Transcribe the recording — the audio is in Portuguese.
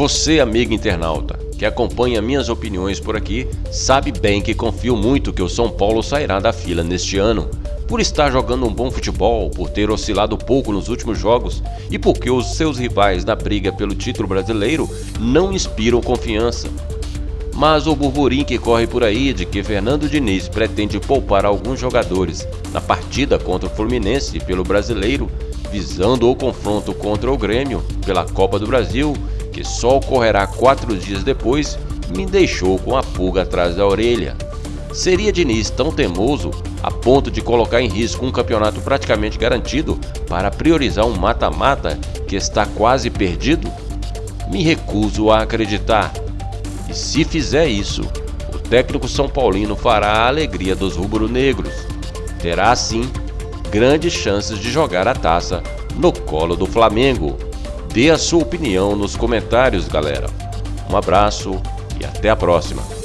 Você, amigo internauta, que acompanha minhas opiniões por aqui, sabe bem que confio muito que o São Paulo sairá da fila neste ano, por estar jogando um bom futebol, por ter oscilado pouco nos últimos jogos e porque os seus rivais na briga pelo título brasileiro não inspiram confiança. Mas o burburinho que corre por aí de que Fernando Diniz pretende poupar alguns jogadores na partida contra o Fluminense pelo brasileiro, visando o confronto contra o Grêmio pela Copa do Brasil que só ocorrerá quatro dias depois, me deixou com a pulga atrás da orelha. Seria Diniz tão teimoso a ponto de colocar em risco um campeonato praticamente garantido para priorizar um mata-mata que está quase perdido? Me recuso a acreditar. E se fizer isso, o técnico São Paulino fará a alegria dos rubro-negros. Terá, assim, grandes chances de jogar a taça no colo do Flamengo. Dê a sua opinião nos comentários, galera. Um abraço e até a próxima.